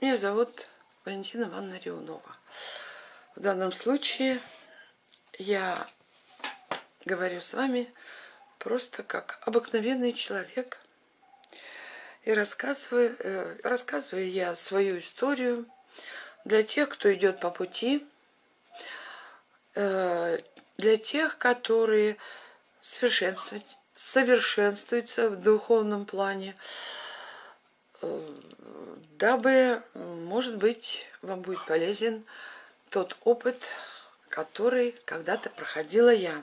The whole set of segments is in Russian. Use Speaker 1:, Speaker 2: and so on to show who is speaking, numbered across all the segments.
Speaker 1: Меня зовут Валентина Ивановна Рионова. В данном случае я говорю с вами просто как обыкновенный человек. И рассказываю, э, рассказываю я свою историю для тех, кто идет по пути, э, для тех, которые совершенствуются в духовном плане, э, дабы, может быть, вам будет полезен тот опыт, который когда-то проходила я.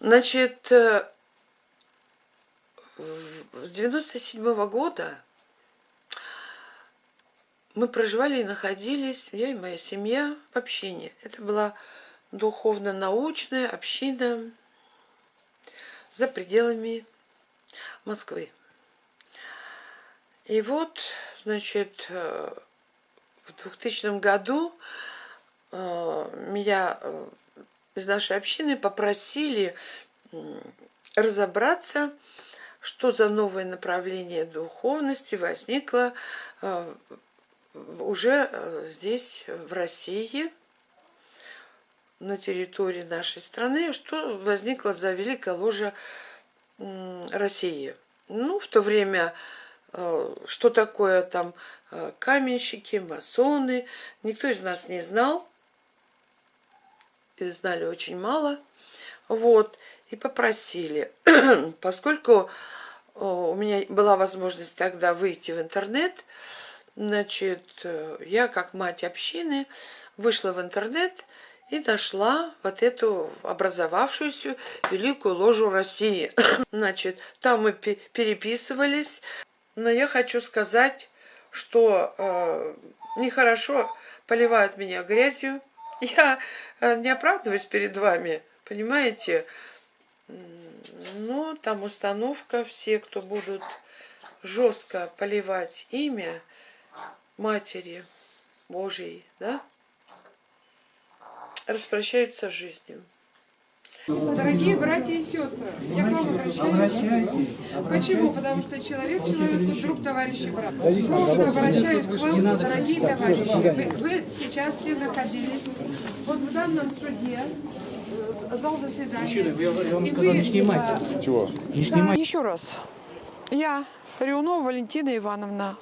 Speaker 1: Значит, э, с 97 -го года мы проживали и находились, я и моя семья, в общине. Это была духовно-научная община за пределами Москвы. И вот, значит, э, в 2000 году э, меня э, из нашей общины попросили разобраться, что за новое направление духовности возникло уже здесь, в России, на территории нашей страны, что возникло за Великая Ложа России. Ну, в то время что такое там э, каменщики, масоны. Никто из нас не знал. И знали очень мало. Вот. И попросили. Поскольку э, у меня была возможность тогда выйти в интернет, значит, я как мать общины вышла в интернет и нашла вот эту образовавшуюся великую ложу России. Значит, там мы переписывались, но я хочу сказать, что э, нехорошо поливают меня грязью. Я э, не оправдываюсь перед вами, понимаете? Но там установка, все, кто будут жестко поливать имя Матери Божьей, да, распрощаются с жизнью.
Speaker 2: Дорогие братья и сестры, я к вам обращаюсь. Почему? Потому что человек человеку друг, товарищ и брат. Просто обращаюсь к вам, дорогие товарищи. Вы, вы сейчас все находились вот в данном суде, э, зал заседания.
Speaker 3: Я вам сказал, не снимайте.
Speaker 2: Чего? Не снимайте. Еще раз. Я, Рионова Валентина Ивановна,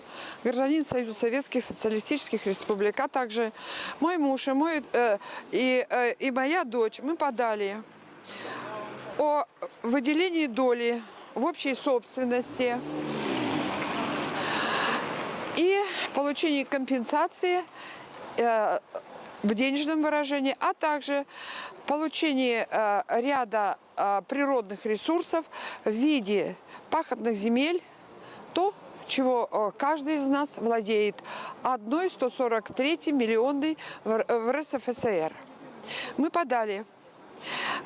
Speaker 2: гражданин Союза Советских Социалистических Республик, а также мой муж и, мой, э, и, э, и моя дочь, мы подали о выделении доли в общей собственности и получении компенсации э, в денежном выражении, а также получении э, ряда э, природных ресурсов в виде пахотных земель, то, чего каждый из нас владеет, одной 143 миллионной в РСФСР. Мы подали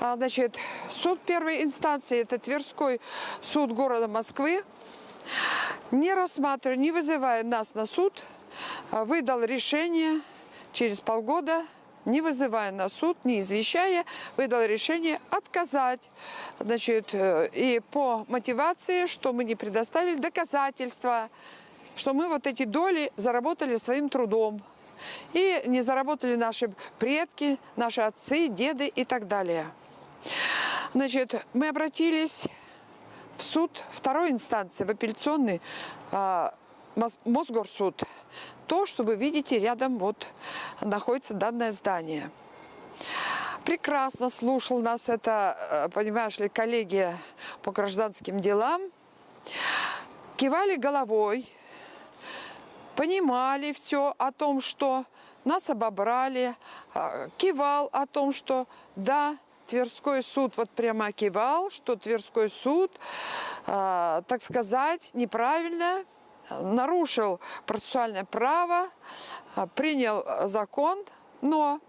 Speaker 2: значит, суд первой инстанции, это Тверской суд города Москвы, не рассматривая, не вызывая нас на суд, а, выдал решение через полгода, не вызывая на суд, не извещая, выдал решение отказать. Значит, э, и по мотивации, что мы не предоставили доказательства, что мы вот эти доли заработали своим трудом. И не заработали наши предки, наши отцы, деды и так далее. Значит, мы обратились в суд второй инстанции, в апелляционный э, Мосгорсуд. То, что вы видите, рядом вот находится данное здание. Прекрасно слушал нас это, а, понимаешь ли, коллеги по гражданским делам. Кивали головой, понимали все о том, что нас обобрали, а, кивал о том, что да, Тверской суд вот прямо кивал, что Тверской суд, э, так сказать, неправильно нарушил процессуальное право, принял закон, но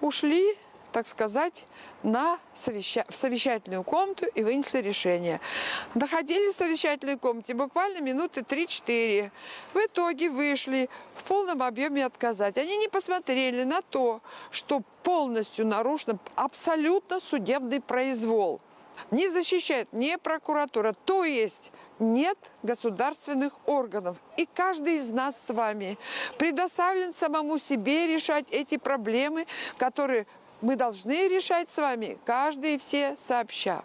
Speaker 2: ушли так сказать, на совеща... в совещательную комнату и вынесли решение. Находились в совещательной комнате буквально минуты 3-4. В итоге вышли в полном объеме отказать. Они не посмотрели на то, что полностью нарушен абсолютно судебный произвол. Не защищает не прокуратура, то есть нет государственных органов. И каждый из нас с вами предоставлен самому себе решать эти проблемы, которые мы должны решать с вами, каждый и все сообща.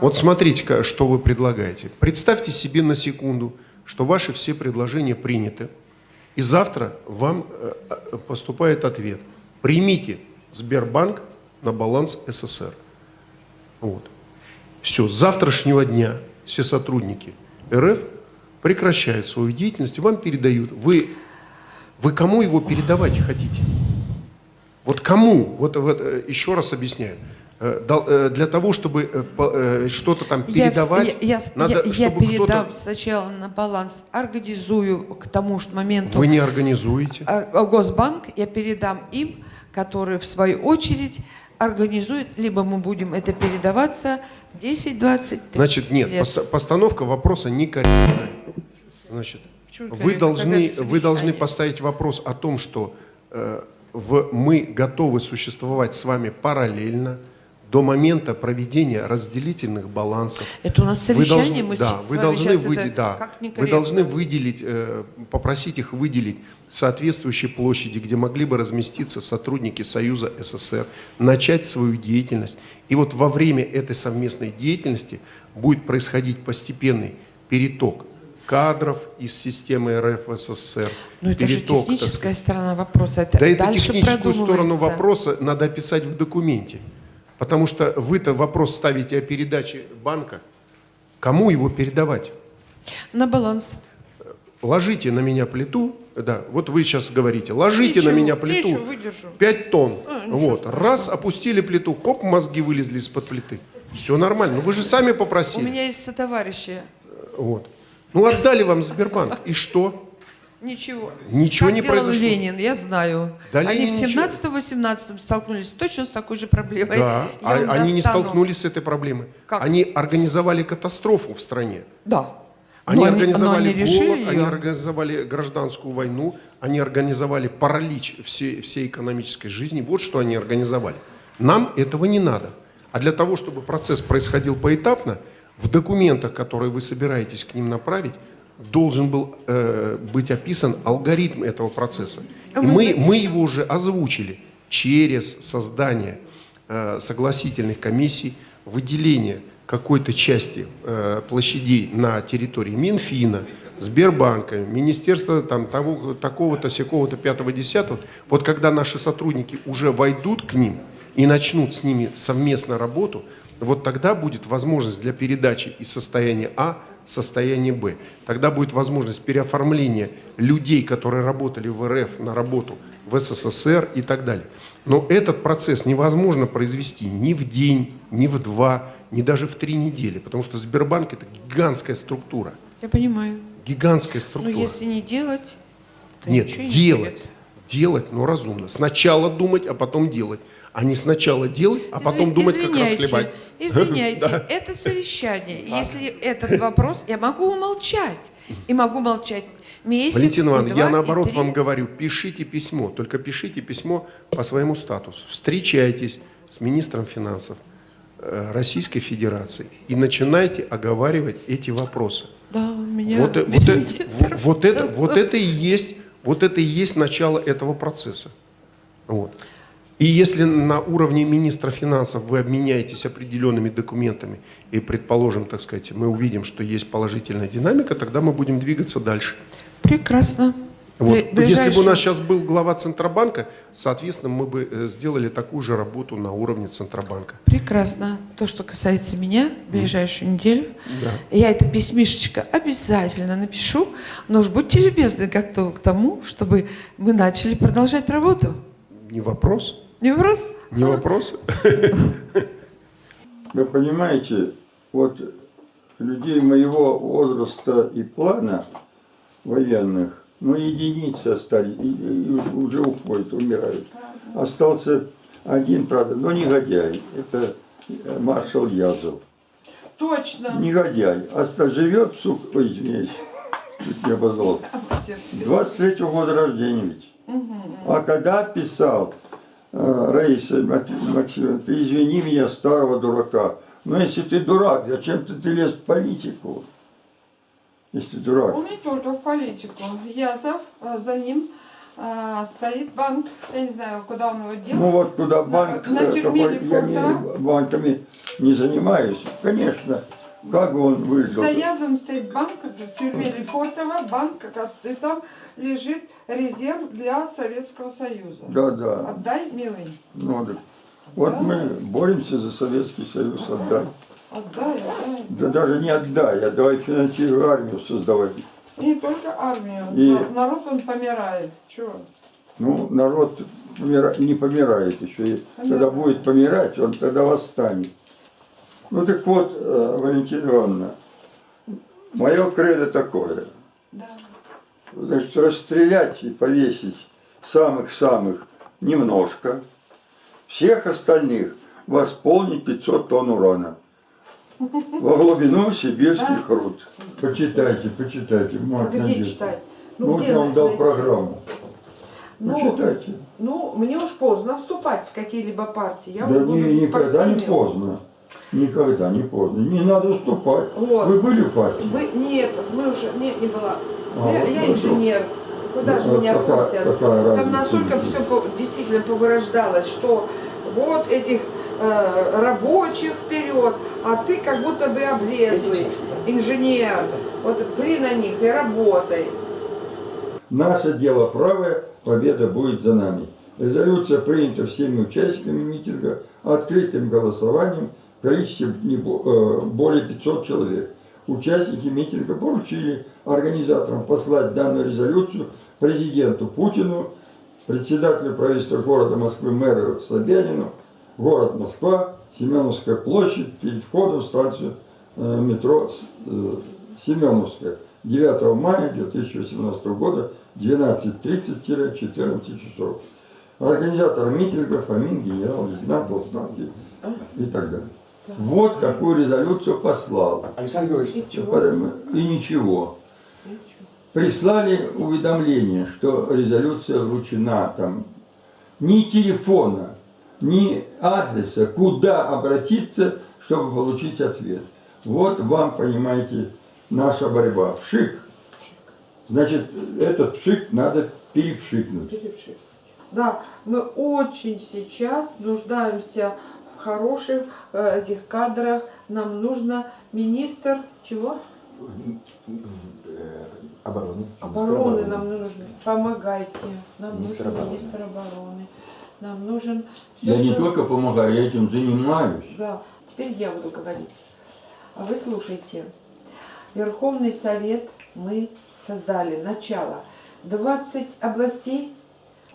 Speaker 4: Вот смотрите, что вы предлагаете. Представьте себе на секунду, что ваши все предложения приняты, и завтра вам э, э, поступает ответ. Примите Сбербанк на баланс СССР. Вот. Все, с завтрашнего дня все сотрудники РФ прекращают свою деятельность и вам передают. Вы, вы кому его передавать хотите? Вот кому? Вот, вот э, еще раз объясняю. Э, э, Для того, чтобы что-то там передавать,
Speaker 5: я, я,
Speaker 4: надо,
Speaker 5: я- я
Speaker 4: чтобы
Speaker 5: передам сначала на баланс, организую к тому же моменту
Speaker 4: Вы не организуете.
Speaker 5: а, а, Госбанк, я передам им, которые в свою очередь организуют, либо мы будем это передаваться 10, 20, 30
Speaker 4: Значит, нет,
Speaker 5: лет.
Speaker 4: поста- постановка вопроса некорректная. Значит, вы должны, вы должны поставить вопрос о том, что э, в, мы готовы существовать с вами параллельно до момента проведения разделительных балансов.
Speaker 5: Это у нас
Speaker 4: Вы
Speaker 5: совещание,
Speaker 4: должны,
Speaker 5: мы
Speaker 4: да, вы должны,
Speaker 5: сейчас
Speaker 4: выде-
Speaker 5: это
Speaker 4: да, вы должны выделить, э, попросить их выделить соответствующие площади, где могли бы разместиться сотрудники Союза СССР, начать свою деятельность. И вот во время этой совместной деятельности будет происходить постепенный переток кадров из системы РФ в СССР.
Speaker 5: Ну, это же
Speaker 4: переток, так
Speaker 5: техническая сторона вопроса. Это
Speaker 4: да
Speaker 5: дальше
Speaker 4: техническую сторону вопроса надо описать в документе. Потому что вы-то вопрос ставите о передаче банка. Кому его передавать?
Speaker 5: На баланс.
Speaker 4: Ложите на меня плиту, да, вот вы сейчас говорите, ложите на
Speaker 5: Ничего,
Speaker 4: меня плиту
Speaker 5: ничего, выдержу.
Speaker 4: 5 тонн.
Speaker 5: А,
Speaker 4: вот,
Speaker 5: страшного.
Speaker 4: раз, опустили плиту, хоп, мозги вылезли из-под плиты. Все нормально. Ну вы же сами
Speaker 5: У
Speaker 4: попросили.
Speaker 5: меня есть товарищи.
Speaker 4: Вот. Ну отдали вам Сбербанк. И что?
Speaker 5: Ничего.
Speaker 4: Ничего
Speaker 5: как
Speaker 4: не
Speaker 5: делал
Speaker 4: произошло.
Speaker 5: Ленин, я знаю.
Speaker 4: Да,
Speaker 5: Они
Speaker 4: Ленин
Speaker 5: в
Speaker 4: ничего.
Speaker 5: 17-18 столкнулись точно с такой же проблемой.
Speaker 4: Да,
Speaker 5: Я
Speaker 4: а- они не столкнулись с этой проблемой.
Speaker 5: Как?
Speaker 4: Они организовали катастрофу в стране.
Speaker 5: Да.
Speaker 4: Они
Speaker 5: Но
Speaker 4: организовали
Speaker 5: они решили
Speaker 4: голод, они
Speaker 5: её.
Speaker 4: организовали гражданскую войну, они организовали паралич всей, всей экономической жизни. Вот что они организовали. Нам этого не надо. А для того, чтобы процесс происходил поэтапно, в документах, которые вы собираетесь к ним направить, должен был э, быть описан алгоритм этого процесса. И мы, мы его уже озвучили через создание э, согласительных комиссий, выделение какой-то части э, площадей на территории Минфина, Сбербанка, Министерства там, того, такого-то, сякого-то, пятого, десятого. Вот когда наши сотрудники уже войдут к ним и начнут с ними совместно работу, вот тогда будет возможность для передачи из состояния А в состояние Б. Тогда будет возможность переоформления людей, которые работали в РФ, на работу в СССР и так далее. Но этот процесс невозможно произвести ни в день, ни в два, ни даже в три недели, потому что Сбербанк это гигантская структура.
Speaker 5: Я понимаю.
Speaker 4: Гигантская
Speaker 5: Но
Speaker 4: структура.
Speaker 5: если не делать, то
Speaker 4: Нет,
Speaker 5: ничего не
Speaker 4: делать. Делать, но разумно. Сначала думать, а потом делать. А не сначала делать, а потом
Speaker 5: Изви-
Speaker 4: думать, как
Speaker 5: извиняйте,
Speaker 4: расхлебать.
Speaker 5: Извиняйте,
Speaker 4: Да.
Speaker 5: это совещание. Если этот вопрос, я могу умолчать. И могу молчать месяц,
Speaker 4: Валентин
Speaker 5: и
Speaker 4: Иванович,
Speaker 5: два,
Speaker 4: я наоборот вам говорю, пишите письмо, только пишите письмо по своему статусу. Встречайтесь с министром финансов э, Российской Федерации и начинайте оговаривать эти вопросы.
Speaker 5: Да, меня...
Speaker 4: Вот, э- вот, э- вот- вот это, вот это и есть, вот это и есть начало этого процесса. Вот. И если на уровне министра финансов вы обменяетесь определенными документами и, предположим, так сказать, мы увидим, что есть положительная динамика, тогда мы будем двигаться дальше.
Speaker 5: Прекрасно.
Speaker 4: Вот.
Speaker 5: Бле-
Speaker 4: Если бы у нас сейчас был глава Центробанка, соответственно, мы бы э, сделали такую же работу на уровне Центробанка.
Speaker 5: Прекрасно. То, что касается меня, в ближайшую неделю,
Speaker 4: Да.
Speaker 5: я это письмишечко обязательно напишу, но уж будьте любезны как-то к тому, чтобы мы начали продолжать работу.
Speaker 4: Не вопрос,
Speaker 5: Не вопрос?
Speaker 4: не вопрос.
Speaker 6: Вы понимаете, вот людей моего возраста и плана военных, ну, единицы остались, уже уходят, умирают. Остался один, правда, но негодяй, это э, маршал Язов.
Speaker 5: Точно.
Speaker 6: Негодяй, оста живет, сука, ой, извиняюсь, чуть не обозвал. 23 года рождения ведь. А когда писал Раиса Мат- Максимовна, ты извини меня, старого дурака, Но если ты дурак, зачем ты, ты лез в политику? Если ты дурак.
Speaker 2: Он не только в политику. Язов, э, за ним э, стоит банк. Я не знаю, куда он его делал.
Speaker 6: Ну вот куда
Speaker 2: На-
Speaker 6: банк,
Speaker 2: на
Speaker 6: э,
Speaker 2: тюрьме
Speaker 6: какой, я не, банками не занимаюсь. Конечно, как он выжил.
Speaker 2: За Язовым стоит банк в тюрьме Лефортово, банк, и там лежит резерв для Советского Союза.
Speaker 6: Да, да.
Speaker 2: Отдай, милый.
Speaker 6: Ну, да. Вот мы боремся за Советский Союз отдай.
Speaker 2: Отдай, отдай.
Speaker 6: Да даже не отдай, а давай финансирую армию создавать.
Speaker 2: Не только армию.
Speaker 6: И-
Speaker 2: На- Народ он помирает. Чего?
Speaker 6: Ну, народ помира- не помирает еще. И когда будет помирать, он тогда восстанет. Ну так вот, э, Валентина Ивановна, мое кредо такое.
Speaker 2: Да.
Speaker 6: Значит, расстрелять и повесить самых-самых немножко, всех остальных восполнить 500 тонн урана во глубину сибирских руд. Почитайте, почитайте.
Speaker 2: А
Speaker 6: Марк
Speaker 2: где читать?
Speaker 6: Ну,
Speaker 2: где
Speaker 6: я вам дал программу.
Speaker 2: Ну,
Speaker 6: Почитайте.
Speaker 2: Ну, мне уж поздно вступать в какие-либо партии. Я
Speaker 6: Да не, никогда не поздно. Никогда не поздно. Не надо уступать.
Speaker 2: Вот.
Speaker 6: Вы были в партии?
Speaker 2: Вы, нет, мы уже, нет, не была.
Speaker 6: А,
Speaker 2: я
Speaker 6: вот
Speaker 2: я инженер. Куда
Speaker 6: Ну,
Speaker 2: же меня
Speaker 6: какая-
Speaker 2: пустят?
Speaker 6: какая разница?
Speaker 2: Там настолько все действительно повырождалось, что вот этих э, рабочих вперед, а ты как будто бы облезлый инженер. Вот при на них и работай.
Speaker 6: Наше дело правое, победа будет за нами. Резолюция принята всеми участниками митинга открытым голосованием количестве э, более 500 человек. Участники митинга поручили организаторам послать данную резолюцию президенту Путину, председателю правительства города Москвы мэру Собянину, город Москва, Семеновская площадь, перед входом в станцию э, метро э, Семеновская. 9 мая 2018 года 12.30-14 часов. Организатор митинга, Фомин, генерал-лейтенант и так далее. Вот такую резолюцию послал.
Speaker 3: Александр Георгиевич,
Speaker 2: И
Speaker 6: ничего. Прислали уведомление, что резолюция вручена там. Ни телефона, ни адреса, куда обратиться, чтобы получить ответ. Вот вам, понимаете, наша борьба. Пшик. Значит, этот пшик надо перепшикнуть.
Speaker 2: Да, мы очень сейчас нуждаемся в хороших э, этих кадрах. Нам нужно министр чего?
Speaker 3: обороны.
Speaker 2: Обороны нам нужно. Помогайте. Нам
Speaker 3: Министр
Speaker 2: нужен
Speaker 3: обороны.
Speaker 2: министр обороны. Нам нужен все,
Speaker 6: Я не только помогаю, я этим занимаюсь.
Speaker 2: Да, теперь я буду говорить. А вы слушайте. Верховный Совет мы создали. Начало. 20 областей.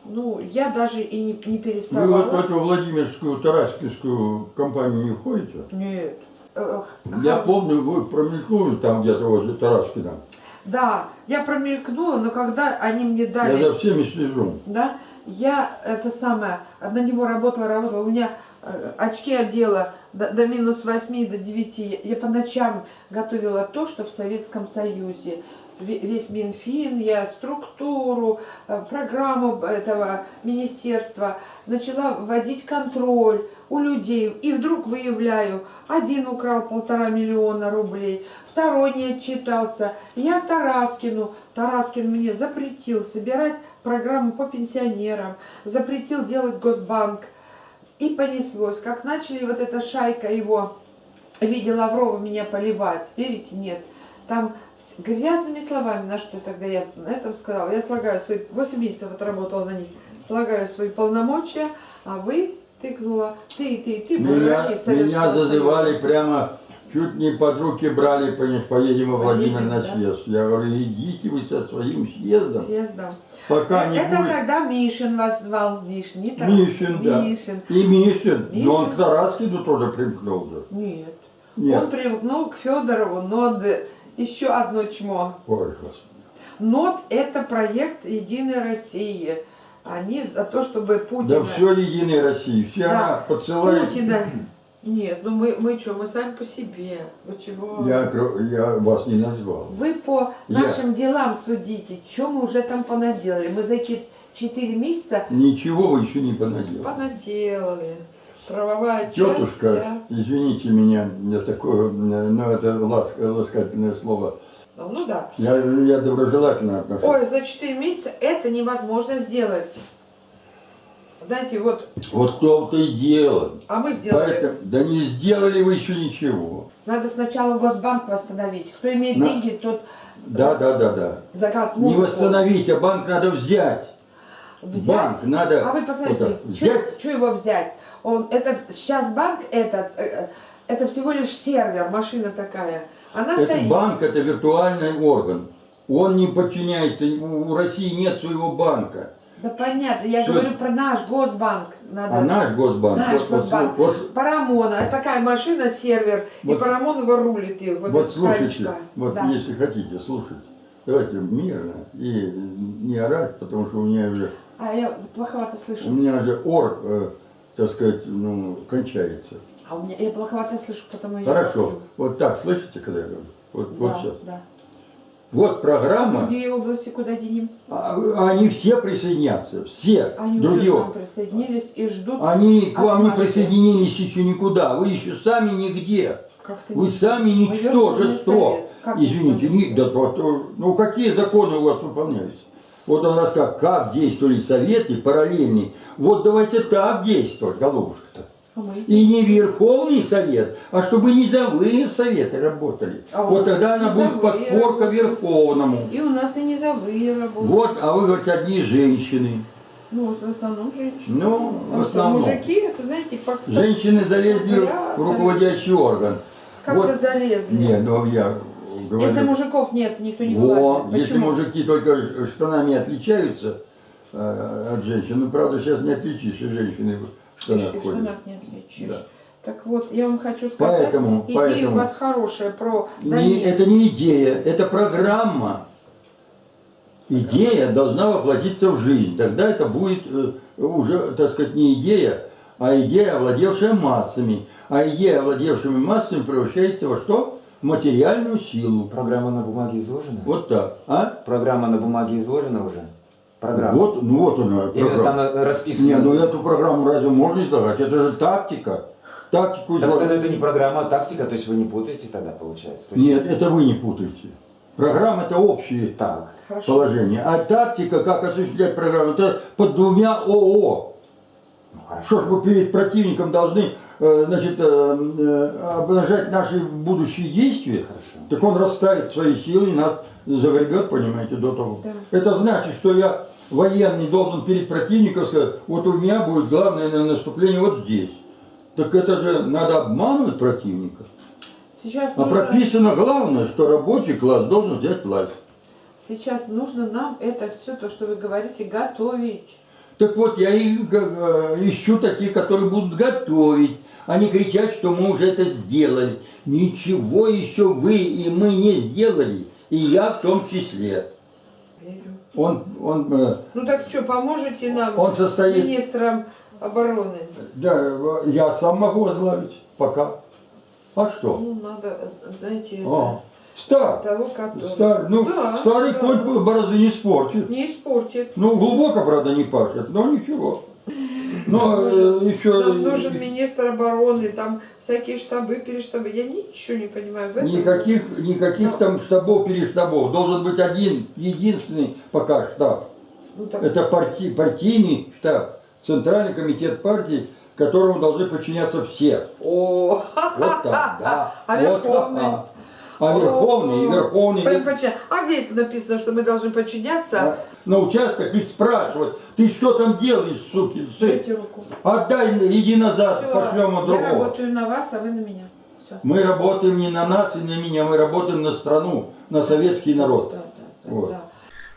Speaker 2: Ну, я даже и не, не
Speaker 6: Вы вот в
Speaker 2: переставала.
Speaker 6: эту Владимирскую, Тараскинскую компанию не входите?
Speaker 2: Нет. Эх,
Speaker 6: Я помню, вы промелькнули там где-то возле Тараскина.
Speaker 2: Да, я промелькнула, но когда они мне
Speaker 6: Я
Speaker 2: дали,
Speaker 6: за всеми слежу.
Speaker 2: да, я это самое, на него работала, работала, у меня э, очки одела до, до минус 8, до 9, я, я по ночам готовила то, что в Советском Союзе, весь Минфин, я структуру, э, программу этого министерства, начала вводить контроль у людей, и вдруг выявляю, один украл полтора миллиона рублей, второй не отчитался, я Тараскину, Тараскин мне запретил собирать программу по пенсионерам, запретил делать Госбанк, и понеслось, как начали вот эта шайка его в виде Лаврова меня поливать, верите, нет, там с грязными словами, на что тогда я на этом сказала, я слагаю свои, 8 месяцев отработала на них, слагаю свои полномочия, а вы тыкнула, ты, ты, ты,
Speaker 6: Меня, меня зазывали
Speaker 2: Союза.
Speaker 6: прямо, чуть не под руки брали, поедем во Владимир на
Speaker 2: да.
Speaker 6: съезд. Я говорю, идите вы со своим съездом,
Speaker 2: Съездом.
Speaker 6: пока не
Speaker 2: Это
Speaker 6: будет.
Speaker 2: тогда Мишин вас звал, Мишин, не Тарас.
Speaker 6: Мишин, да.
Speaker 2: Мишин.
Speaker 6: И Мишин, но он
Speaker 2: Мишин.
Speaker 6: к Тараскину тоже примкнул же.
Speaker 2: Нет.
Speaker 6: Нет.
Speaker 2: Он привыкнул к Федорову, но еще одно чмо.
Speaker 6: Ой, Господи.
Speaker 2: НОД – это проект Единой России. Они за то, чтобы Путина...
Speaker 6: Да все Единой России, все
Speaker 2: Да.
Speaker 6: она подсылает.
Speaker 2: Путина... Нет, ну мы, мы что, мы сами по себе. Вы чего?
Speaker 6: Я, я вас не назвал.
Speaker 2: Вы по
Speaker 6: Я-
Speaker 2: нашим делам судите, что мы уже там понаделали. Мы за эти четыре месяца
Speaker 6: Ничего вы еще не понаделали.
Speaker 2: понаделали. Правовая часть
Speaker 6: Тетушка,
Speaker 2: вся.
Speaker 6: извините меня за такое, ну это ласк- ласкательное слово.
Speaker 2: Ну да.
Speaker 6: Я, я доброжелательно отношусь.
Speaker 2: Ой, за 4 месяца это невозможно сделать. Знаете, вот,
Speaker 6: Вот кто-то и делал.
Speaker 2: а мы сделали.
Speaker 6: Поэтому, да не сделали вы еще ничего.
Speaker 2: Надо сначала Госбанк восстановить. Кто имеет
Speaker 6: На-
Speaker 2: деньги, тот
Speaker 6: Да, да, да, да.
Speaker 2: заказ
Speaker 6: Не восстановить, а банк надо взять.
Speaker 2: взять.
Speaker 6: Банк надо
Speaker 2: А вы
Speaker 6: вот
Speaker 2: посмотрите,
Speaker 6: взять.
Speaker 2: что его взять? Он, это, сейчас банк этот, э, это всего лишь сервер, машина такая. Она
Speaker 6: Это
Speaker 2: стоит.
Speaker 6: банк это виртуальный орган. Он не подчиняется, у у России нет своего банка.
Speaker 2: Да понятно, я
Speaker 6: Всё.
Speaker 2: говорю про наш Госбанк. Надо
Speaker 6: А наш Госбанк,
Speaker 2: Наш
Speaker 6: вот, вот,
Speaker 2: Госбанк.
Speaker 6: вот,
Speaker 2: Парамона, это такая машина, сервер, и
Speaker 6: Вот-
Speaker 2: Парамон его рулит. И вот
Speaker 6: вот слушайте,
Speaker 2: таечка.
Speaker 6: вот
Speaker 2: Да.
Speaker 6: если хотите слушать, давайте мирно и не орать, потому что у меня уже,
Speaker 2: А я плоховато
Speaker 6: у
Speaker 2: слышу.
Speaker 6: меня уже ор, э, так сказать, ну, кончается.
Speaker 2: А у меня я плоховато слышу, потому я
Speaker 6: Хорошо,
Speaker 2: говорю.
Speaker 6: вот так, слышите, когда я говорю? Вот, вот
Speaker 2: Да,
Speaker 6: сейчас.
Speaker 2: да.
Speaker 6: Вот программа,
Speaker 2: Другие области куда денем?
Speaker 6: а- они все присоединятся, все
Speaker 2: Они
Speaker 6: другие.
Speaker 2: уже к нам присоединились и ждут.
Speaker 6: Они к вам не присоединились еще никуда, вы еще сами нигде. Вы
Speaker 2: не-
Speaker 6: сами ничтожество. Извините, не, да, то- то- ну какие законы у вас выполняются? Вот он рассказал, как действовали советы параллельные. Вот давайте так действовать, голубушка-то.
Speaker 2: А
Speaker 6: И не Верховный Совет, а чтобы низовые советы работали.
Speaker 2: А
Speaker 6: вот тогда она будет подпорка. Верховному.
Speaker 2: И у нас и низовые работают.
Speaker 6: Вот, а вы говорите, одни женщины.
Speaker 2: Ну, в основном женщины.
Speaker 6: Ну, в основном.
Speaker 2: мужики, это, знаете, как
Speaker 6: Женщины залезли
Speaker 2: Да,
Speaker 6: в руководящий орган.
Speaker 2: как-то
Speaker 6: Вот.
Speaker 2: залезли.
Speaker 6: Не, ну я говорю.
Speaker 2: Если мужиков нет, никто не вылазит.
Speaker 6: если
Speaker 2: Почему?
Speaker 6: мужики только штанами отличаются э, от женщин, ну правда сейчас не отличишь и женщины в штанах
Speaker 2: в
Speaker 6: ходят.
Speaker 2: штанах не отличишь.
Speaker 6: Да.
Speaker 2: Так вот, я вам хочу сказать,
Speaker 6: Поэтому-
Speaker 2: идея
Speaker 6: поэтому-
Speaker 2: у вас хорошая про
Speaker 6: Не, это не идея, это программа. Идея должна воплотиться в жизнь. Тогда это будет э, уже, так сказать, не идея, а идея, овладевшая массами. А идея, овладевшими массами, превращается во что? Материальную силу.
Speaker 3: Программа на бумаге изложена?
Speaker 6: Вот так. А?
Speaker 3: Программа на бумаге изложена уже? Программа.
Speaker 6: Вот, ну вот она, программа.
Speaker 3: там расписано?
Speaker 6: Не, ну эту программу разве можно излагать? Это же тактика. Тактику
Speaker 3: Так тогда это не программа, а тактика, то есть вы не путаете тогда, получается? То есть-
Speaker 6: Нет, это вы не путаете. Программа это общие
Speaker 3: Так.
Speaker 2: Хорошо.
Speaker 6: положения. А тактика, как осуществлять программу, это под двумя ООО.
Speaker 3: Ну, хорошо.
Speaker 6: Что ж мы перед противником должны значит, э, э, обнажать наши будущие действия?
Speaker 3: Хорошо.
Speaker 6: Так он расставит свои силы и нас загребет, понимаете, до того.
Speaker 2: Да.
Speaker 6: Это значит, что я военный должен перед противником сказать, вот у меня будет главное на- наступление вот здесь. Так это же надо обманывать противника.
Speaker 2: Сейчас
Speaker 6: А
Speaker 2: нужно,
Speaker 6: прописано главное, что рабочий класс должен взять власть.
Speaker 2: сейчас нужно нам это все, то, что вы говорите, готовить.
Speaker 6: Так вот, я и э, ищу таких, которые будут готовить, не кричать, что мы уже это сделали. Ничего еще вы и мы не сделали, и я в том числе. Он, он, э,
Speaker 2: Ну так что, поможете нам
Speaker 6: Он состоит-
Speaker 2: с министром обороны?
Speaker 6: да, я сам могу возглавить пока. А что?
Speaker 2: Ну, надо, знаете,
Speaker 6: А, стар,
Speaker 2: того, который...
Speaker 6: стар, ну,
Speaker 2: Да,
Speaker 6: старый
Speaker 2: да.
Speaker 6: конь борозды не спортит.
Speaker 2: Не испортит.
Speaker 6: Ну, глубоко, правда, не пашет, но ничего. Но э, еще...
Speaker 2: Нам нужен министр обороны, там всякие штабы, перештабы. Я ничего не понимаю в этом.
Speaker 6: Никаких, никаких
Speaker 2: Ну.
Speaker 6: там штабов, перештабов. Должен быть один, единственный пока штаб.
Speaker 2: Ну, так,
Speaker 6: Это парти, партийный штаб, Центральный комитет партии, которому должны подчиняться все.
Speaker 2: О,
Speaker 6: Вот так, да.
Speaker 2: А
Speaker 6: Вот
Speaker 2: Верховный?
Speaker 6: так. А Верховный и Верховный.
Speaker 2: А где это написано, что мы должны подчиняться?
Speaker 6: А, На участок и спрашивать, ты что там делаешь, сукин сын? Отдай, иди назад,
Speaker 2: Всё,
Speaker 6: пошлем
Speaker 2: я
Speaker 6: от другого.
Speaker 2: работаю на вас, а вы на меня. Все.
Speaker 6: Мы работаем не на нас и на меня, мы работаем на страну, на советский народ.
Speaker 2: Да, да, да,
Speaker 6: Вот.
Speaker 2: да.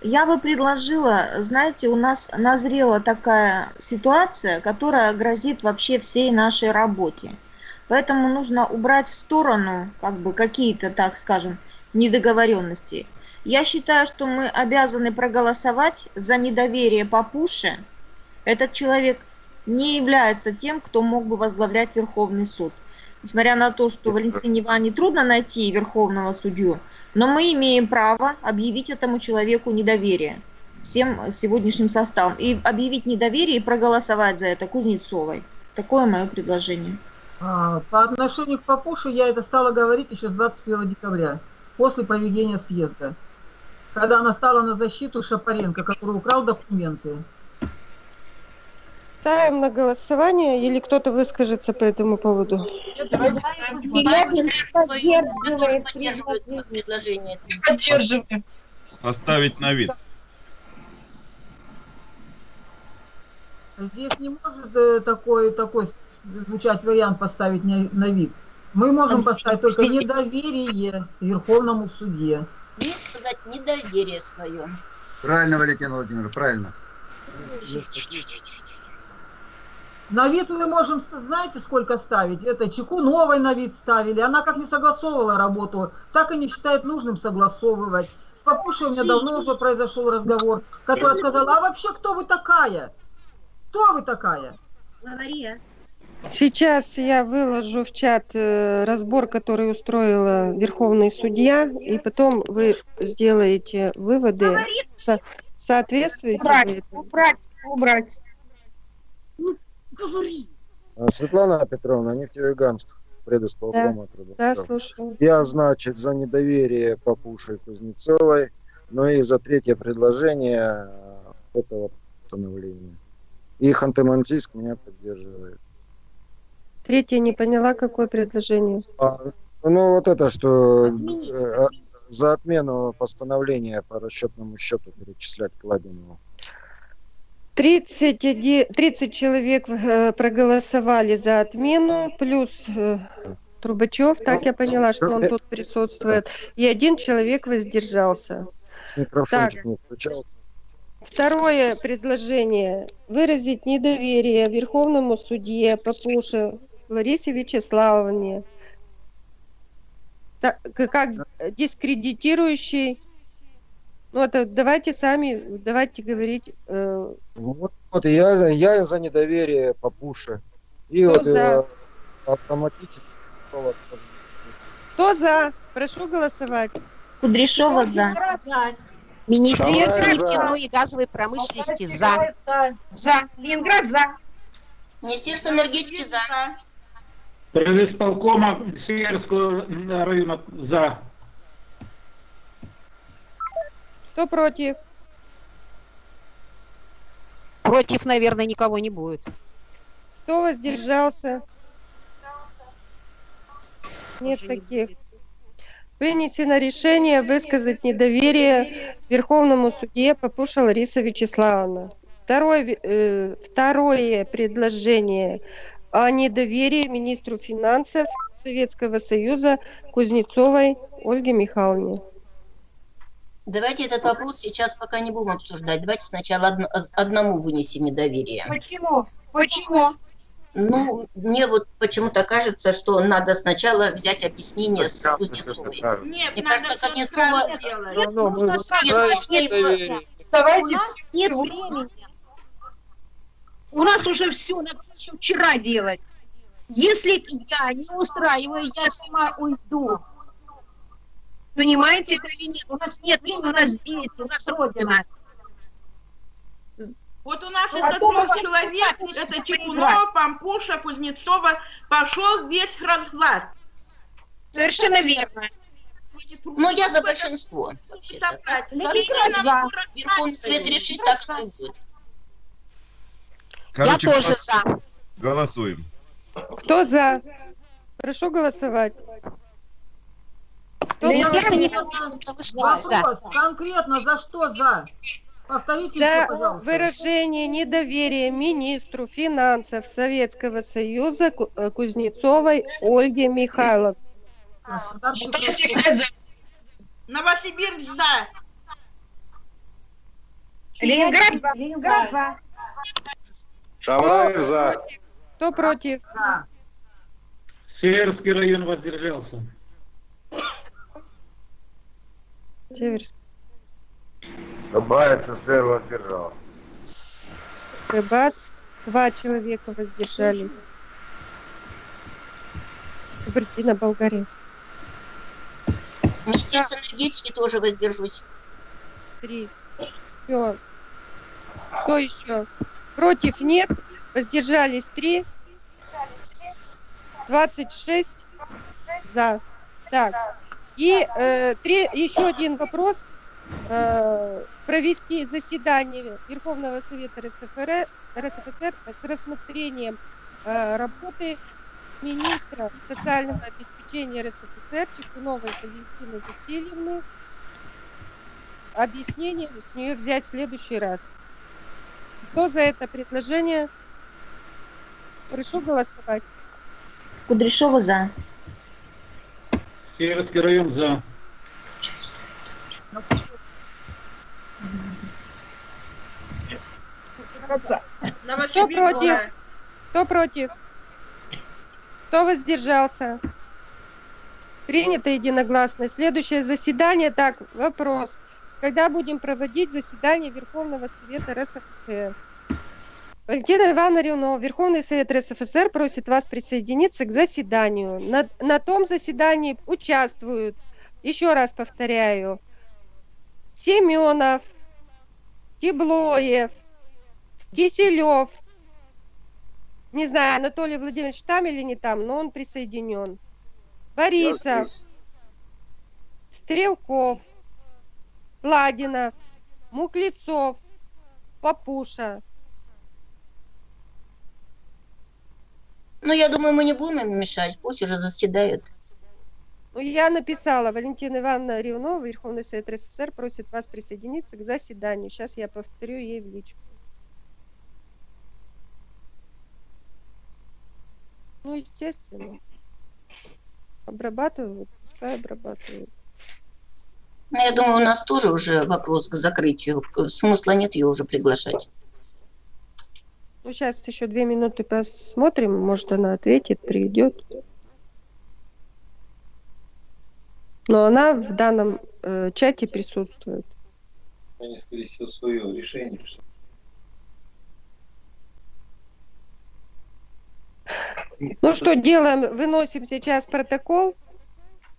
Speaker 7: Я бы предложила, знаете, у нас назрела такая ситуация, которая грозит вообще всей нашей работе. Поэтому нужно убрать в сторону как бы какие-то, так скажем, недоговоренности. Я считаю, что мы обязаны проголосовать за недоверие Папуше. Этот человек не является тем, кто мог бы возглавлять Верховный суд. Несмотря на то, что Валентине Ивановне трудно найти верховного судью, но мы имеем право объявить этому человеку недоверие всем сегодняшним составом. И объявить недоверие и проголосовать за это Кузнецовой. Такое мое предложение.
Speaker 8: А, По отношению к Папуше я это стала говорить еще с 21 декабря, после проведения съезда, когда она стала на защиту Шапаренко, который украл документы.
Speaker 9: Ставим на голосование или кто-то выскажется по этому поводу?
Speaker 10: Челябинск поддерживает предложение.
Speaker 11: Поддерживаем.
Speaker 12: Поставить на вид.
Speaker 8: Здесь не может э, такой, такой звучать вариант поставить на, на вид. Мы можем поставить только недоверие Верховному судье.
Speaker 10: Не сказать недоверие свое.
Speaker 13: Правильно, Валентин Владимирович, правильно.
Speaker 8: На вид мы можем, знаете, сколько ставить? Это Чекуновой на вид ставили. Она как не согласовывала работу, так и не считает нужным согласовывать. С Папушей у меня давно уже произошел разговор, которая сказала, а вообще кто вы такая? Кто вы такая?
Speaker 9: Сейчас я выложу в чат э, разбор, который устроила Верховный судья, и потом вы сделаете выводы. Со- соответствуете вы
Speaker 11: Убрать,
Speaker 9: этому?
Speaker 11: убрать, убрать.
Speaker 14: А, Светлана Петровна, нефтеюганск, предисполкома
Speaker 9: Да,
Speaker 14: труда.
Speaker 9: слушаю.
Speaker 14: Я, значит, за недоверие Папуши и Кузнецовой, но и за третье предложение а, этого постановления. И Ханты-Мансийск меня поддерживает.
Speaker 9: Третье не поняла, какое предложение.
Speaker 14: А, ну, вот это, что э, а, за отмену постановления по расчетному счету перечислять Кладинову.
Speaker 9: 31 30 человек э, проголосовали за отмену, плюс э, Трубачев, так я поняла, что он тут присутствует, и один человек воздержался.
Speaker 14: Микрофончик не включался.
Speaker 9: Второе предложение. Выразить недоверие Верховному судье Папуше Ларисе Вячеславовне. Так, как дискредитирующий. Ну, это давайте сами, давайте говорить. э,
Speaker 14: Вот, вот я, за- я за недоверие Папуши. И
Speaker 9: Кто
Speaker 14: вот
Speaker 9: за?
Speaker 14: э, автоматически
Speaker 9: Кто за? Прошу голосовать.
Speaker 7: Кудряшова за.
Speaker 10: Министерство нефтяной и газовой промышленности за.
Speaker 11: За. Ленинград за.
Speaker 10: Министерство энергетики за.
Speaker 15: Предисполкома Северского района за.
Speaker 9: Кто против?
Speaker 10: Против, наверное, никого не будет.
Speaker 9: Кто воздержался? Нет таких. Вынесено решение высказать недоверие Верховному судье Папуша Лариса Вячеславовна. Второе, э, второе предложение о недоверии министру финансов Советского Союза Кузнецовой Ольге Михайловне.
Speaker 10: Давайте этот вопрос сейчас пока не будем обсуждать. Давайте сначала одно- одному вынесем недоверие.
Speaker 11: Почему? Почему?
Speaker 10: Ну, мне вот почему-то кажется, что надо сначала взять объяснение с Кузнецовой.
Speaker 11: Нет,
Speaker 10: Мне кажется, Кузнецова... У
Speaker 11: все. У нас уже все, надо еще вчера делать. Если я не устраиваю, я сама уйду. Понимаете это или нет? У нас нет времени, у нас дети, у нас родина.
Speaker 16: Вот у нас
Speaker 11: Ну,
Speaker 16: этот
Speaker 11: а то
Speaker 16: трех
Speaker 11: вы
Speaker 16: человек, это. Чекунова, Пампуша, Кузнецова, пошел весь разлад.
Speaker 11: Совершенно верно.
Speaker 10: Ну, я за большинство.
Speaker 11: за.
Speaker 10: Верховный Совет решит, так и будет.
Speaker 12: Короче,
Speaker 10: я тоже
Speaker 12: голос-
Speaker 10: за.
Speaker 12: Голосуем.
Speaker 9: Кто за? Прошу голосовать. Кто
Speaker 10: за.
Speaker 8: Вопрос, конкретно за что за? Повторите еще,
Speaker 9: За
Speaker 8: пожалуйста.
Speaker 9: выражение недоверия министру финансов Советского Союза э, Кузнецовой Ольге Михайловне.
Speaker 16: Новосибирск за.
Speaker 11: Ленинград за. Ленинград за.
Speaker 9: Шамраев за. Кто против?
Speaker 15: Северский район воздержался.
Speaker 9: Северский.
Speaker 14: Добавить СССР воздержал.
Speaker 9: Рыбас. Два человека воздержались. Кабардино, Болгария.
Speaker 10: Министерство энергетики тоже воздержусь.
Speaker 9: Три. Все. Кто еще? Против нет. Воздержались три. 26 за. Так. И э, три, еще один вопрос. Э, провести заседание Верховного Совета РСФР, РСФСР с рассмотрением э, работы министра социального обеспечения РСФСР Чекуновой Валентины Васильевны. Объяснение с нее взять в следующий раз. Кто за это предложение? Прошу голосовать.
Speaker 7: Кудряшова за.
Speaker 15: Северский район за.
Speaker 9: Кто против? Кто против? Кто воздержался? Принято единогласно. Следующее заседание. Так, вопрос. Когда будем проводить заседание Верховного Совета РСФСР? Валентина Ивановна Рюнова, Верховный Совет РСФСР просит вас присоединиться к заседанию. На, на том заседании участвуют, еще раз повторяю, Семенов, Теблоев, Киселев, не знаю, Анатолий Владимирович там или не там, но он присоединен. Борисов, Стрелков, Ладинов, Муклецов, Папуша.
Speaker 10: Ну, я думаю, мы не будем им мешать, пусть уже заседают.
Speaker 9: Ну, я написала, Валентина Ивановна Ревнова, Верховный Совет РСФСР просит вас присоединиться к заседанию. Сейчас я повторю ей в личку. Ну, естественно. Обрабатывают, пускай обрабатывают.
Speaker 10: Ну, я думаю, у нас тоже уже вопрос к закрытию. Смысла нет ее уже приглашать.
Speaker 9: Ну, сейчас еще две минуты посмотрим. Может, она ответит, придет. Но она в данном э, чате присутствует.
Speaker 17: Они, скорее всего, свое решение. Что...
Speaker 9: Ну что делаем? Выносим сейчас протокол.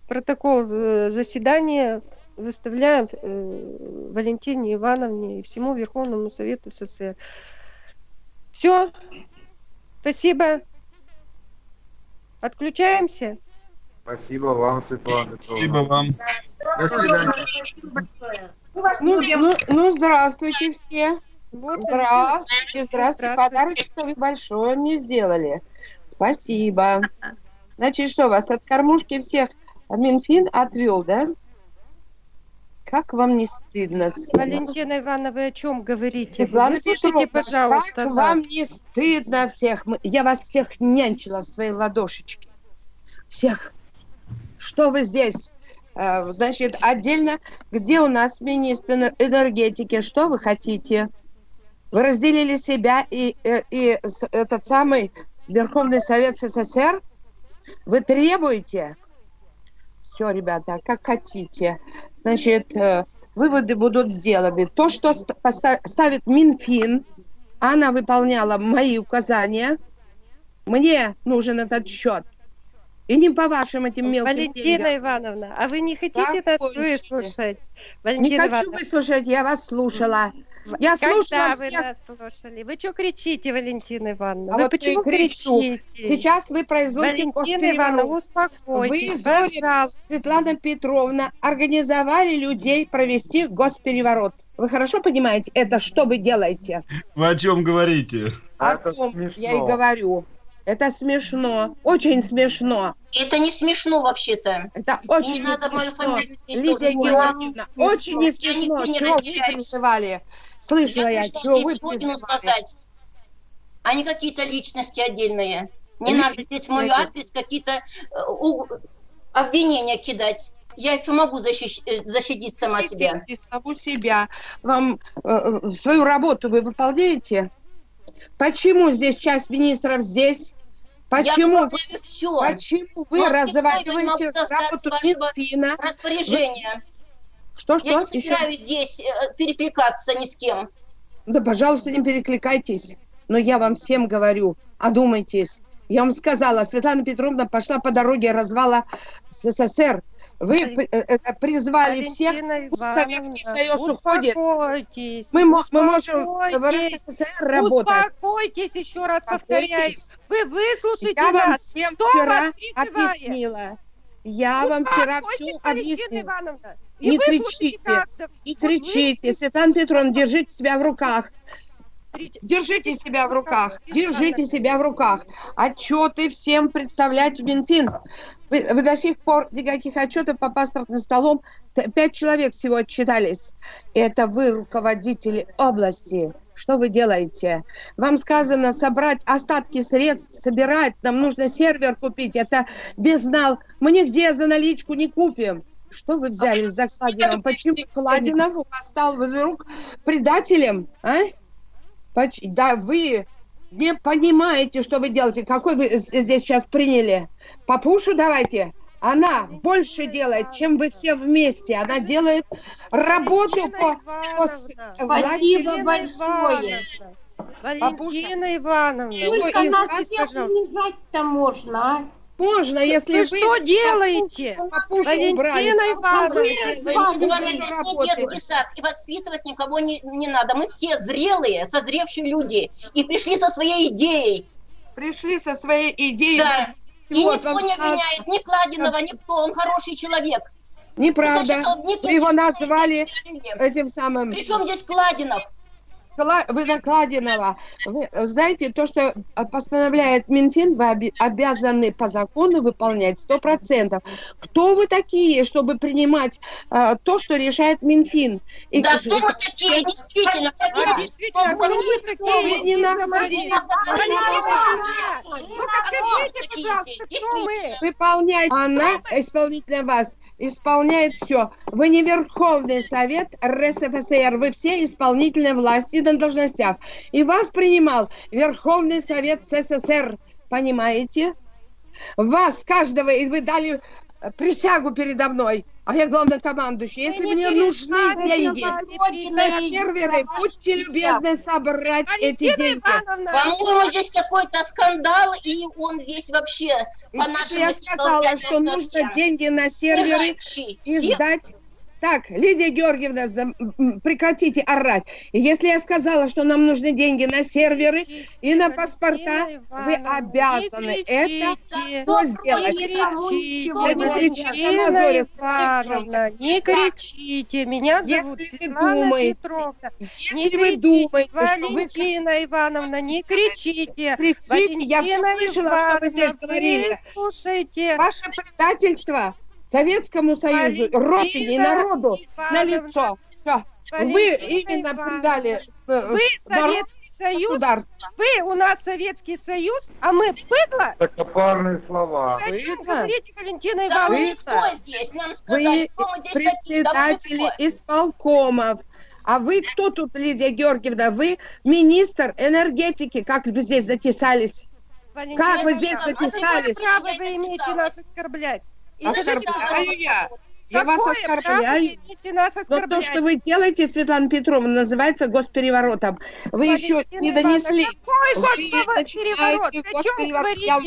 Speaker 9: Протокол э, заседания выставляем э, Валентине Ивановне и всему Верховному Совету СССР. Все. Спасибо. Отключаемся.
Speaker 13: Спасибо вам, Светлана.
Speaker 12: Спасибо вам.
Speaker 13: До свидания.
Speaker 18: Ну, ну, ну, здравствуйте все. Здравствуйте, здравствуйте. Подарочек вы большое мне сделали. Спасибо. Значит, что, вас от кормушки всех Минфин отвел, да? Как вам не стыдно?
Speaker 9: Валентина Ивановна, вы о чем говорите? Выслушайте, пожалуйста,
Speaker 18: как
Speaker 9: нас.
Speaker 18: вам не стыдно всех? Я вас всех нянчила в своей ладошечке. Всех. Что вы здесь? Э, Значит, отдельно, где у нас министр эне- энергетики? Что вы хотите? Вы разделили себя и, э, и с- этот самый Верховный Совет СССР? Вы требуете? Все, ребята, как хотите. Значит, э, выводы будут сделаны. То, что ставит Минфин, она выполняла мои указания. Мне нужен этот счет. И не по вашим этим мелким
Speaker 9: Валентина
Speaker 18: деньгам.
Speaker 9: Ивановна, а вы не хотите нас
Speaker 18: Закончите.
Speaker 9: выслушать?
Speaker 18: Не
Speaker 9: Валентина
Speaker 18: хочу
Speaker 9: Ивановна,
Speaker 18: выслушать, я вас слушала. Я
Speaker 9: когда
Speaker 18: слушала
Speaker 9: вы
Speaker 18: всех.
Speaker 9: нас слушали? Вы что кричите, Валентина Ивановна?
Speaker 18: А
Speaker 9: вы
Speaker 18: вот я
Speaker 9: почему
Speaker 18: кричу.
Speaker 9: кричите?
Speaker 18: Сейчас вы производите
Speaker 9: Валентина Ивановна,
Speaker 18: госпереворот.
Speaker 9: успокойтесь,
Speaker 18: Вы,
Speaker 9: пожалуйста.
Speaker 18: Светлана Петровна, организовали людей провести госпереворот. Вы хорошо понимаете, это что вы делаете?
Speaker 12: Вы о чем говорите?
Speaker 18: О том я и говорю. Это смешно, очень смешно.
Speaker 10: Это не смешно вообще-то.
Speaker 18: Это очень
Speaker 10: не надо мою
Speaker 18: смешно. Лидия Георгиевна, очень не
Speaker 10: Я
Speaker 18: смешно.
Speaker 10: никто не
Speaker 18: Чего вы? Слышала я,
Speaker 10: Я здесь
Speaker 18: вы
Speaker 10: Родину спасать, а не какие-то личности отдельные. Не
Speaker 18: Ли-
Speaker 10: надо здесь в мой адрес какие-то э, обвинения кидать. Я еще могу защищ- э, защитить сама себя.
Speaker 18: Саму себя. Вам э, э, свою работу вы выполняете? Почему здесь часть министров здесь? Почему?
Speaker 10: Я все.
Speaker 18: Почему вы
Speaker 10: достать
Speaker 18: работу
Speaker 10: с вашего
Speaker 18: Минфина? Что, что?
Speaker 10: Я не
Speaker 18: Еще?
Speaker 10: собираюсь здесь э, перекликаться ни с кем.
Speaker 18: Да, пожалуйста, не перекликайтесь. Но я вам всем говорю, одумайтесь. Я вам сказала, Светлана Петровна пошла по дороге развала СССР. Вы э, э, призвали всех, пусть Советский Союз уходит.
Speaker 9: Успокойтесь.
Speaker 18: Мы, мы можем в РСФСР работать.
Speaker 9: Успокойтесь, еще раз повторяю. Вы выслушайте
Speaker 18: Я вам всем
Speaker 9: Кто
Speaker 18: вчера объяснила. Я вам вчера все объяснила.
Speaker 9: Ивановна. И
Speaker 18: Не кричите,
Speaker 9: каждого.
Speaker 18: не
Speaker 9: Вот вы
Speaker 18: кричите. Светлана Петровна, держите себя в руках. Держите себя в руках, держите себя в руках. Отчеты всем представлять в Минфин. Вы, вы до сих пор никаких отчетов по паспортным столом. Пять человек всего отчитались. Это вы, руководители области. Что вы делаете? Вам сказано собрать остатки средств, собирать. Нам нужно сервер купить. Это безнал. Мы нигде за наличку не купим. Что вы взяли за Кладином? Почему Кладинов у вас стал вдруг предателем? А? Поч- Да вы не понимаете, что вы делаете. Какой вы здесь сейчас приняли? Папушу давайте. Она больше делает, чем вы все вместе. Она делает работу по, по.
Speaker 11: Спасибо большое.
Speaker 9: Валентина Ивановна,
Speaker 11: Сколько
Speaker 9: ой,
Speaker 11: нас
Speaker 9: извините,
Speaker 11: всех унижать-то можно, а?
Speaker 18: Можно, если
Speaker 9: Вы
Speaker 18: вы
Speaker 9: что делаете?
Speaker 18: папушу
Speaker 9: Валентина. Ивановна.
Speaker 10: Здесь не детский сад, и воспитывать никого не, не надо. Мы все зрелые, созревшие люди, и пришли со своей идеей.
Speaker 18: Пришли со своей идеей.
Speaker 10: Да. И
Speaker 18: Вот
Speaker 10: никто
Speaker 18: вам
Speaker 10: не обвиняет ни Кладинова, никто, он хороший человек.
Speaker 18: Неправда.
Speaker 10: Значит, он не
Speaker 18: Вы его назвали этим самым...
Speaker 10: Причем здесь Кладинов?
Speaker 18: Кла- Вы. Вы знаете, то, что постановляет Минфин, вы обязаны по закону выполнять сто процентов. Кто вы такие, чтобы принимать э, то, что решает Минфин? И
Speaker 10: Да кто мы такие, действительно?
Speaker 9: А действительно, кто вы такие?
Speaker 18: Вы не
Speaker 9: Ивановна, ну-ка скажите, пожалуйста, кто мы?
Speaker 18: Выполняет. Она, исполнительная власть, исполняет все. Вы не Верховный Совет РСФСР, вы все исполнительные власти на должностях. И вас принимал Верховный Совет СССР. Понимаете? Вас, каждого, и вы дали э, присягу передо мной. А я главнокомандующий. Если
Speaker 9: не
Speaker 18: мне нужны деньги на серверы, будьте любезны собрать эти деньги.
Speaker 10: По-моему, здесь какой-то скандал, и он здесь вообще
Speaker 18: И
Speaker 10: по нашим
Speaker 18: я сказала, что нужно деньги на серверы
Speaker 10: Всех
Speaker 18: издать. Так, Лидия Георгиевна, прекратите орать. Если я сказала, что нам нужны деньги на серверы и на паспорта, вы обязаны это что сделать?
Speaker 9: Не кричите, Валентина. Меня зовут
Speaker 18: Если вы
Speaker 9: Светлана
Speaker 18: думаете,
Speaker 9: Петровна.
Speaker 18: Если
Speaker 9: Не
Speaker 18: вы
Speaker 9: кричите,
Speaker 18: думаете, что вы
Speaker 9: Валентина Ивановна, не кричите.
Speaker 18: кричите, я
Speaker 9: Валентина
Speaker 18: слышала, что вы здесь говорили.
Speaker 9: Слушайте.
Speaker 18: Ваше предательство Советскому Союзу, Родине и народу на лицо. Вы именно
Speaker 9: Ивановна,
Speaker 18: предали э,
Speaker 9: Вы
Speaker 18: народ,
Speaker 9: Советский Союз, вы у нас Советский Союз, а мы быдло?
Speaker 13: Высокопарные слова.
Speaker 9: Вы о чем говорите, Валентина
Speaker 10: Да мы
Speaker 9: Ивановна?
Speaker 10: никто здесь, нам сказали,
Speaker 18: Вы
Speaker 10: кто мы здесь такие, да
Speaker 18: председатели исполкомов. А вы кто тут, Лидия Георгиевна? Вы министр энергетики. Как вы здесь затесались?
Speaker 9: Валентина
Speaker 18: Как вы здесь
Speaker 10: знаю,
Speaker 18: затесались?
Speaker 9: Какое право вы имеете нас оскорблять?
Speaker 10: И
Speaker 18: Оскорбляю я. Я вас
Speaker 9: Какое право
Speaker 18: оскорбляю.
Speaker 9: нас
Speaker 18: Но то, что вы делаете, Светлана Петровна, называется госпереворотом. Вы еще
Speaker 9: Валентина
Speaker 18: не
Speaker 9: Ивановна,
Speaker 18: донесли.
Speaker 9: Какой госпереворот? Вы о чем
Speaker 18: госпереворот. Я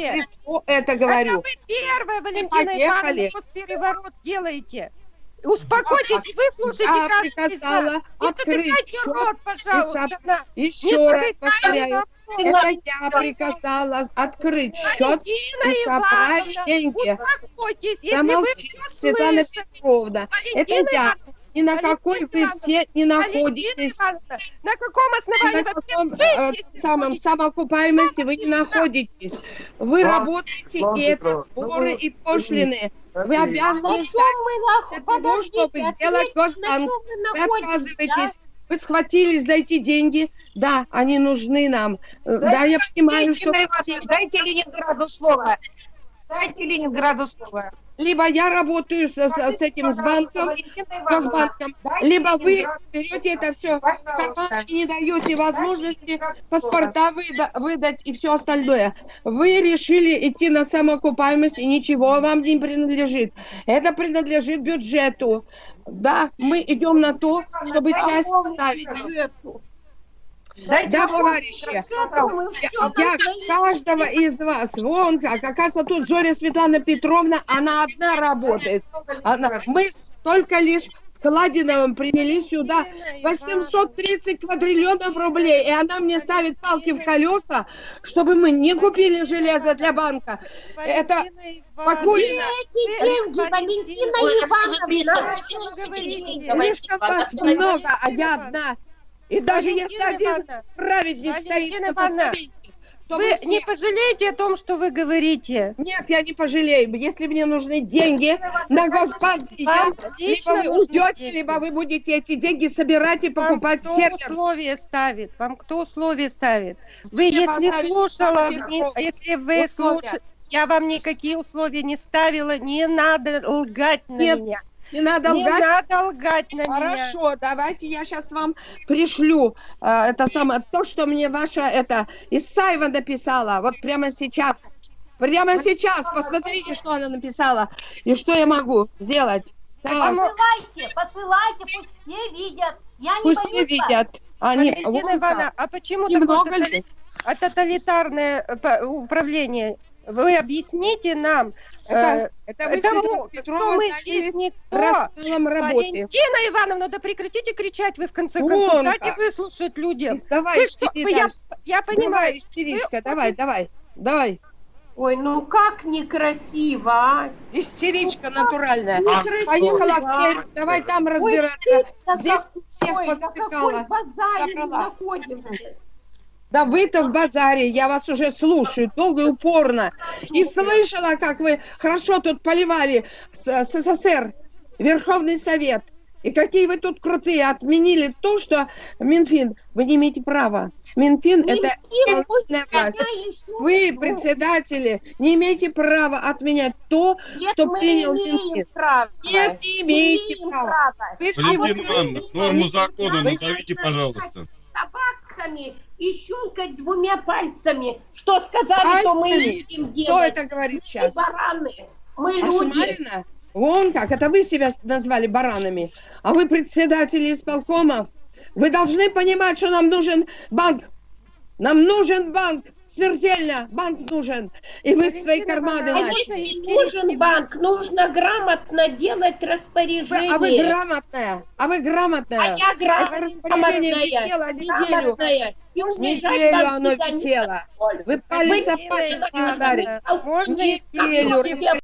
Speaker 18: вам это говорю.
Speaker 9: Это вы первая, Валентина. Ивановна, госпереворот делаете. Успокойтесь, выслушайте
Speaker 18: Я
Speaker 9: каждый из
Speaker 18: открыть
Speaker 9: рот, пожалуйста.
Speaker 18: и
Speaker 9: да.
Speaker 18: Еще
Speaker 9: Не
Speaker 18: раз повторяю. Это я приказала открыть счет
Speaker 9: Валентина
Speaker 18: и собрать
Speaker 9: Ивановна,
Speaker 18: деньги.
Speaker 9: успокойтесь, если вы
Speaker 18: Замолчи,
Speaker 9: все
Speaker 18: Светлана. Петровна. Это я. Ни на
Speaker 9: Валентина
Speaker 18: какой вы все не находитесь.
Speaker 9: На каком основании
Speaker 18: на каком э, самом самоокупаемости вы не находитесь. Вы
Speaker 13: Вам-
Speaker 18: работаете,
Speaker 13: вам,
Speaker 18: и это
Speaker 13: Петровна, ну
Speaker 18: сборы
Speaker 13: вы-
Speaker 18: и пошлины. Вы обязаны ждать
Speaker 11: чем мы нах-
Speaker 18: для того, чтобы сделать Госбанк.
Speaker 11: вы находитесь,
Speaker 18: отказываетесь.
Speaker 11: а?
Speaker 18: Вы схватились за эти деньги. Да, они нужны нам. Э, Да, я понимаю, что...
Speaker 11: Дайте Ленинграду слово. Дайте Ленинграду слово.
Speaker 18: Либо я работаю с, с- с этим с банком, Госбанком, либо вы берете это все в карман и не даете возможности паспорта выда- выдать и все остальное. Вы решили идти на самоокупаемость, и ничего вам не принадлежит. Это принадлежит бюджету. Да, мы идем на то, чтобы часть ставить. Дайте
Speaker 11: Да,
Speaker 18: товарищи, я, каждого из вас, вон как, оказывается, тут Зоря Светлана Петровна, она одна работает. Она, мы только лишь с Кладиновым привели сюда 830 квадриллионов рублей, и она мне ставит палки в колеса, чтобы мы не купили железо для банка. Это Покулина.
Speaker 11: Эти деньги, Валентина Ивановна,
Speaker 18: Слишком вас много, а я одна. И даже если
Speaker 9: Валентина
Speaker 18: один
Speaker 9: Ивановна,
Speaker 18: праведник стоит
Speaker 9: Валентина
Speaker 18: на
Speaker 9: Ивановна,
Speaker 18: постаменте, то
Speaker 9: Вы
Speaker 18: все-
Speaker 9: не пожалеете о том, что вы говорите?
Speaker 18: Нет, я не пожалею. Если мне нужны деньги на сейчас,
Speaker 9: Вам лично
Speaker 18: либо вы уйдете,
Speaker 9: деньги.
Speaker 18: либо вы будете эти деньги собирать и
Speaker 9: Вам
Speaker 18: покупать
Speaker 9: кто
Speaker 18: сервер.
Speaker 9: условия ставит? Вам кто условия ставит? Вы,
Speaker 18: Мне
Speaker 9: если слушала,
Speaker 18: Верхов.
Speaker 9: не- если вы
Speaker 18: Условия.
Speaker 9: слушали, я вам никакие условия не ставила, не надо лгать на
Speaker 18: Нет,
Speaker 9: меня.
Speaker 18: Не надо
Speaker 9: Не
Speaker 18: лгать.
Speaker 9: надо лгать на меня.
Speaker 18: Хорошо, давайте я сейчас вам пришлю э, это самое, то, что мне ваша, это, Исаева написала, вот прямо сейчас. Прямо сейчас, посмотрите, что она написала, и что я могу сделать. Так,
Speaker 11: Посылайте, посылайте, пусть все видят. Я не
Speaker 18: пусть все
Speaker 11: боюсь.
Speaker 18: видят. Они,
Speaker 9: Валентина
Speaker 18: вон
Speaker 9: Ивановна, а почему
Speaker 18: Немного
Speaker 9: такое
Speaker 18: ли?
Speaker 9: а тоталитарное э, управление? Вы объясните нам,
Speaker 18: Это,
Speaker 9: э,
Speaker 18: это вы, Петровна,
Speaker 9: кто мы здесь никто.
Speaker 18: рассылом работы.
Speaker 9: Валентина Ивановна, да прекратите кричать вы в конце
Speaker 18: Вон
Speaker 9: концов. Дайте выслушать людям.
Speaker 18: Давай,
Speaker 9: Вы что, вы- я, я понимаю.
Speaker 18: Давай, истеричка, давай, давай, давай.
Speaker 11: Ой, ну как некрасиво, а?
Speaker 18: Истеричка натуральная.
Speaker 11: Некрасиво.
Speaker 18: Поехала в Пермь, давай там
Speaker 11: Ой,
Speaker 18: разбираться.
Speaker 11: стыдно
Speaker 18: Здесь всех
Speaker 11: на
Speaker 18: позатыкала.
Speaker 11: какой находимся?
Speaker 18: Да вы-то в базаре, я вас уже слушаю, долго и упорно. И слышала, как вы хорошо тут поливали с- СССР, Верховный Совет. И какие вы тут крутые, отменили то, что Минфин, вы не имеете права. Минфин это
Speaker 11: Минфин еще-
Speaker 18: Вы, председатели, не имеете права отменять то,
Speaker 11: Нет,
Speaker 18: что
Speaker 11: мы
Speaker 18: принял Минфин.
Speaker 11: право.
Speaker 18: Нет, не имеете права.
Speaker 11: право.
Speaker 18: Вы все
Speaker 12: Валентина Ивановна, норму
Speaker 18: вы-
Speaker 12: закона назовите, пожалуйста.
Speaker 11: собаками и щелкать двумя пальцами. Что сказали, то мы и
Speaker 18: Пальцами?
Speaker 11: будем делать.
Speaker 18: Кто это говорит
Speaker 11: Мы
Speaker 18: сейчас?
Speaker 11: бараны. Мы
Speaker 18: А
Speaker 11: люди.
Speaker 18: Шумарина? Вон как, это вы себя назвали баранами. А вы председатели исполкомов. Вы должны понимать, что нам нужен банк. Нам нужен банк. Смертельно. Банк нужен. И вы свои карманы
Speaker 11: А
Speaker 18: начали.
Speaker 11: если не нужен банк, нужно грамотно делать
Speaker 18: Вы-
Speaker 11: распоряжение.
Speaker 18: а вы грамотная. А вы грамотная.
Speaker 11: А я гра-
Speaker 18: Это распоряжение
Speaker 11: грамотная,
Speaker 18: висело неделю.
Speaker 11: грамотная.
Speaker 18: Неделю оно висело. Вы палец о палец не Неделю.